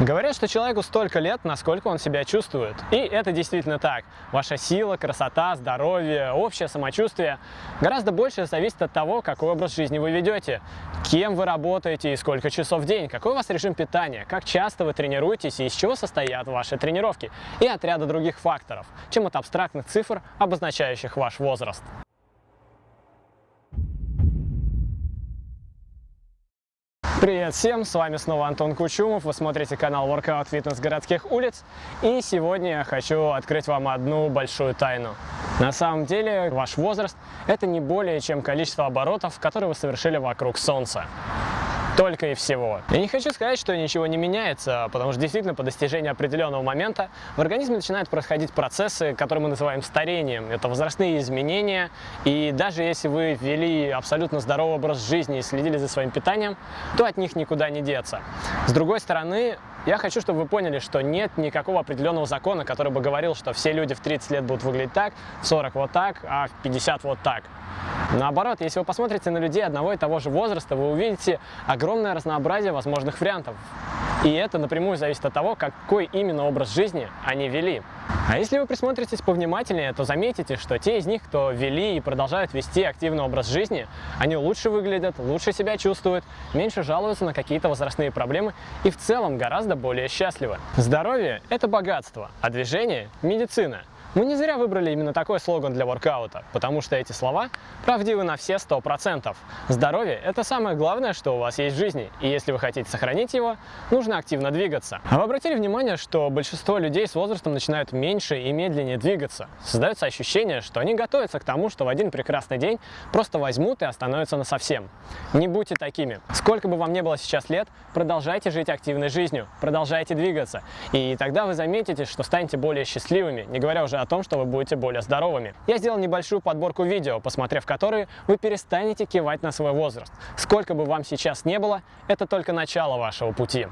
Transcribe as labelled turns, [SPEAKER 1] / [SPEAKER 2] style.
[SPEAKER 1] Говорят, что человеку столько лет, насколько он себя чувствует. И это действительно так. Ваша сила, красота, здоровье, общее самочувствие гораздо больше зависит от того, какой образ жизни вы ведете, кем вы работаете и сколько часов в день, какой у вас режим питания, как часто вы тренируетесь и из чего состоят ваши тренировки, и от ряда других факторов, чем от абстрактных цифр, обозначающих ваш возраст. Привет всем, с вами снова Антон Кучумов, вы смотрите канал Workout Fitness городских улиц и сегодня я хочу открыть вам одну большую тайну. На самом деле ваш возраст это не более чем количество оборотов, которые вы совершили вокруг Солнца. Только и всего. Я не хочу сказать, что ничего не меняется, потому что действительно по достижении определенного момента в организме начинают происходить процессы, которые мы называем старением. Это возрастные изменения, и даже если вы ввели абсолютно здоровый образ жизни и следили за своим питанием, то от них никуда не деться. С другой стороны, я хочу, чтобы вы поняли, что нет никакого определенного закона, который бы говорил, что все люди в 30 лет будут выглядеть так, в 40 вот так, а в 50 вот так. Наоборот, если вы посмотрите на людей одного и того же возраста, вы увидите огромное разнообразие возможных вариантов. И это напрямую зависит от того, какой именно образ жизни они вели. А если вы присмотритесь повнимательнее, то заметите, что те из них, кто вели и продолжают вести активный образ жизни, они лучше выглядят, лучше себя чувствуют, меньше жалуются на какие-то возрастные проблемы и в целом гораздо более счастливы. Здоровье – это богатство, а движение – медицина – мы не зря выбрали именно такой слоган для воркаута, потому что эти слова правдивы на все 100%. Здоровье – это самое главное, что у вас есть в жизни, и если вы хотите сохранить его, нужно активно двигаться. А вы обратили внимание, что большинство людей с возрастом начинают меньше и медленнее двигаться? Создается ощущение, что они готовятся к тому, что в один прекрасный день просто возьмут и остановятся на совсем. Не будьте такими. Сколько бы вам не было сейчас лет, продолжайте жить активной жизнью, продолжайте двигаться, и тогда вы заметите, что станете более счастливыми, не говоря уже о том, что вы будете более здоровыми. Я сделал небольшую подборку видео, посмотрев которые, вы перестанете кивать на свой возраст. Сколько бы вам сейчас не было, это только начало вашего пути.